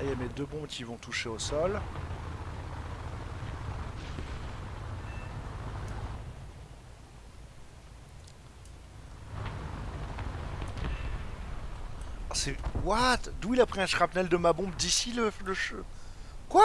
Là, il y a mes deux bombes qui vont toucher au sol. Ah, c'est... What? D'où il a pris un shrapnel de ma bombe? D'ici le... le... Quoi?